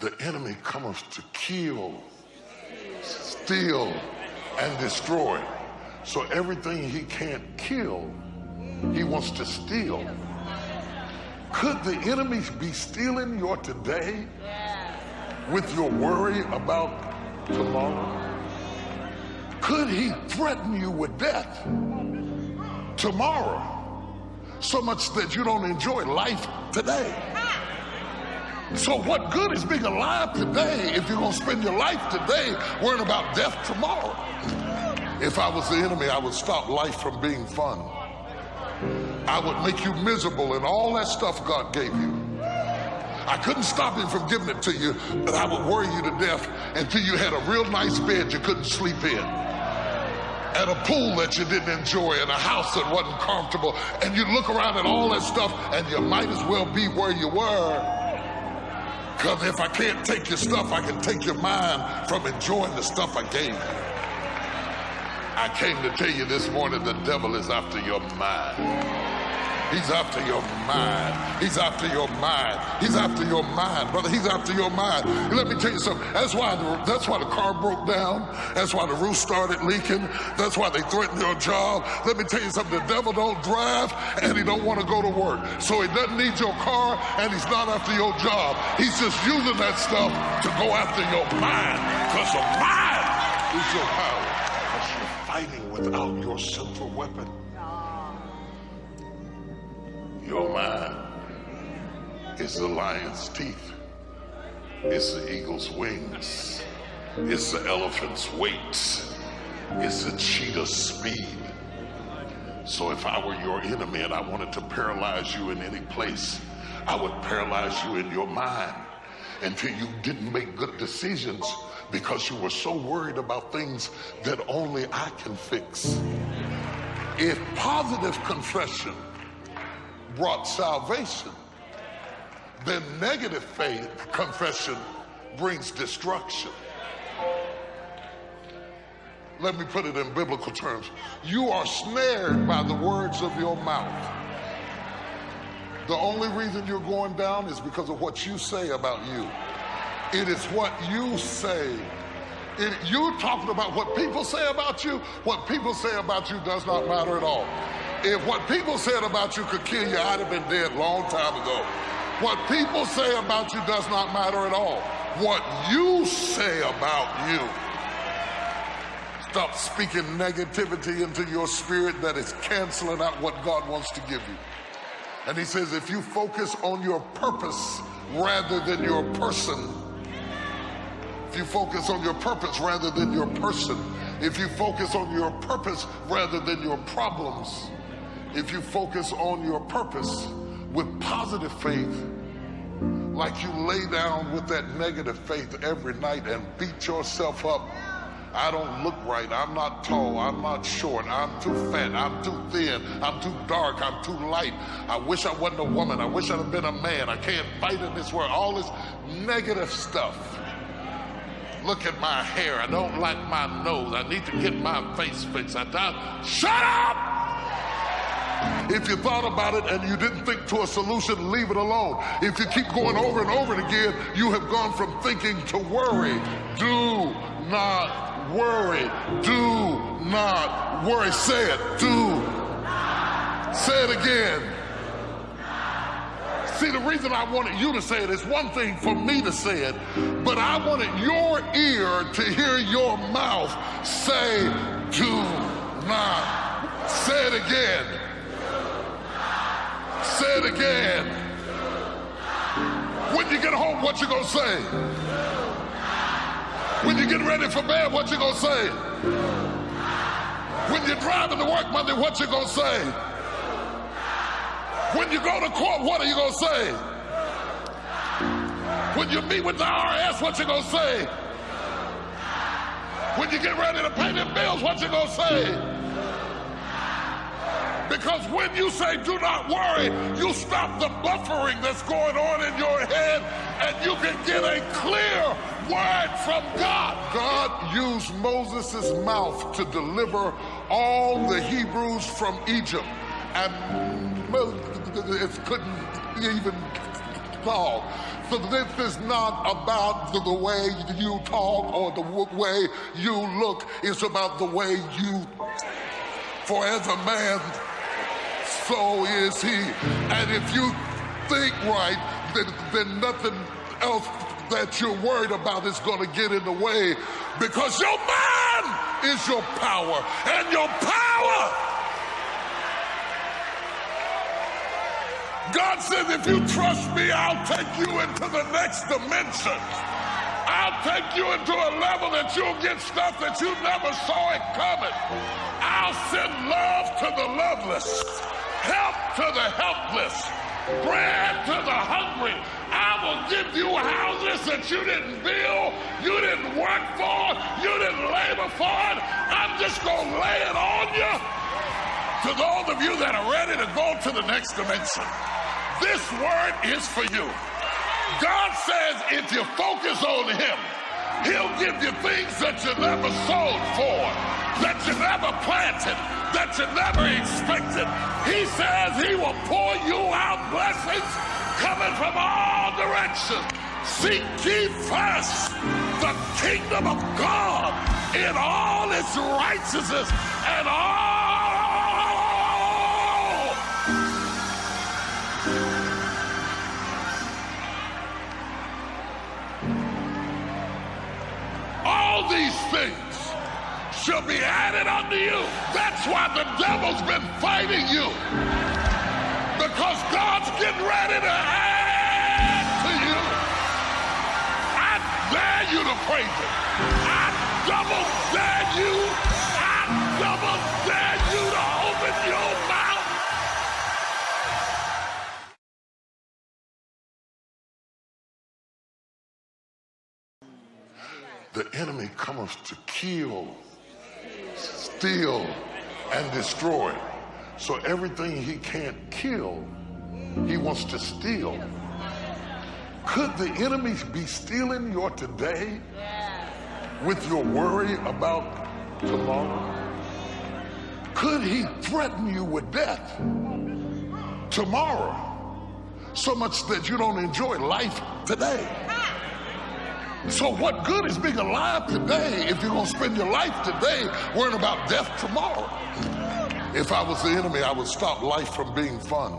The enemy cometh to kill, steal, and destroy. So everything he can't kill, he wants to steal. Could the enemy be stealing your today with your worry about tomorrow? Could he threaten you with death tomorrow so much that you don't enjoy life today? So, what good is being alive today if you're going to spend your life today worrying about death tomorrow? If I was the enemy, I would stop life from being fun. I would make you miserable and all that stuff God gave you. I couldn't stop him from giving it to you, but I would worry you to death until you had a real nice bed you couldn't sleep in, and a pool that you didn't enjoy, and a house that wasn't comfortable, and you look around at all that stuff, and you might as well be where you were. Because if I can't take your stuff, I can take your mind from enjoying the stuff I gave you. I came to tell you this morning the devil is after your mind. He's after your mind. He's after your mind. He's after your mind, brother. He's after your mind. Let me tell you something. That's why the, that's why the car broke down. That's why the roof started leaking. That's why they threatened your job. Let me tell you something. The devil don't drive and he don't want to go to work. So he doesn't need your car and he's not after your job. He's just using that stuff to go after your mind because the mind is your power. Because you're fighting without your central weapon. Your mind is the lion's teeth. It's the eagle's wings. It's the elephant's weight. It's the cheetah's speed. So if I were your enemy and I wanted to paralyze you in any place, I would paralyze you in your mind until you didn't make good decisions because you were so worried about things that only I can fix. If positive confession brought salvation, then negative faith confession brings destruction. Let me put it in biblical terms. You are snared by the words of your mouth. The only reason you're going down is because of what you say about you. It is what you say. It, you talking about what people say about you, what people say about you does not matter at all. If what people said about you could kill you, I'd have been dead long time ago. What people say about you does not matter at all. What you say about you. Stop speaking negativity into your spirit that is canceling out what God wants to give you. And he says, if you focus on your purpose rather than your person, if you focus on your purpose rather than your person, if you focus on your purpose rather than your problems, if you focus on your purpose with positive faith, like you lay down with that negative faith every night and beat yourself up. I don't look right. I'm not tall. I'm not short. I'm too fat. I'm too thin. I'm too dark. I'm too light. I wish I wasn't a woman. I wish I'd have been a man. I can't fight in this world. All this negative stuff. Look at my hair. I don't like my nose. I need to get my face fixed. I thought, shut up! If you thought about it and you didn't think to a solution, leave it alone. If you keep going over and over again, you have gone from thinking to worry. Do not worry. Do not worry. Say it. Do. Say it again. See, the reason I wanted you to say it is one thing for me to say it, but I wanted your ear to hear your mouth say, do not. Say it again. Say it again. When you get home, what you gonna say? When you get ready for bed, what you gonna say? When you're driving to work Monday, what you gonna say? When you go to court, what are you gonna say? When you meet with the IRS, what you gonna say? When you get ready to pay them bills, what you gonna say? Because when you say do not worry, you stop the buffering that's going on in your head and you can get a clear word from God. God used Moses' mouth to deliver all the Hebrews from Egypt. And Moses couldn't even talk. So this is not about the, the way you talk or the way you look. It's about the way you, for as a man, so is he. And if you think right, then, then nothing else that you're worried about is going to get in the way because your mind is your power and your power. God says, if you trust me, I'll take you into the next dimension. I'll take you into a level that you'll get stuff that you never saw it coming. I'll send love to the loveless, help to the helpless, bread to the hungry. I will give you houses that you didn't build, you didn't work for, you didn't labor for. I'm just going to lay it on you. To those of you that are ready to go to the next dimension, this word is for you. God says if you focus on Him, He'll give you things that you never sowed for, that you never planted, that you never expected. He says He will pour you out blessings coming from all directions. Seek ye first the kingdom of God in all its righteousness and all these things shall be added unto you. That's why the devil's been fighting you. Because God's getting ready to add to you. I dare you to praise him. I double dare you. I double dare you to open your The enemy comes to kill, steal, and destroy. So everything he can't kill, he wants to steal. Could the enemy be stealing your today with your worry about tomorrow? Could he threaten you with death tomorrow so much that you don't enjoy life today? So, what good is being alive today if you're going to spend your life today worrying about death tomorrow? If I was the enemy, I would stop life from being fun.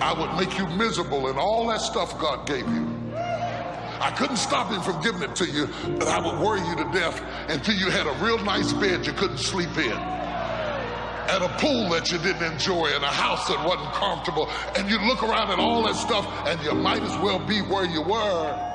I would make you miserable and all that stuff God gave you. I couldn't stop him from giving it to you, but I would worry you to death until you had a real nice bed you couldn't sleep in, and a pool that you didn't enjoy, and a house that wasn't comfortable. And you look around at all that stuff, and you might as well be where you were.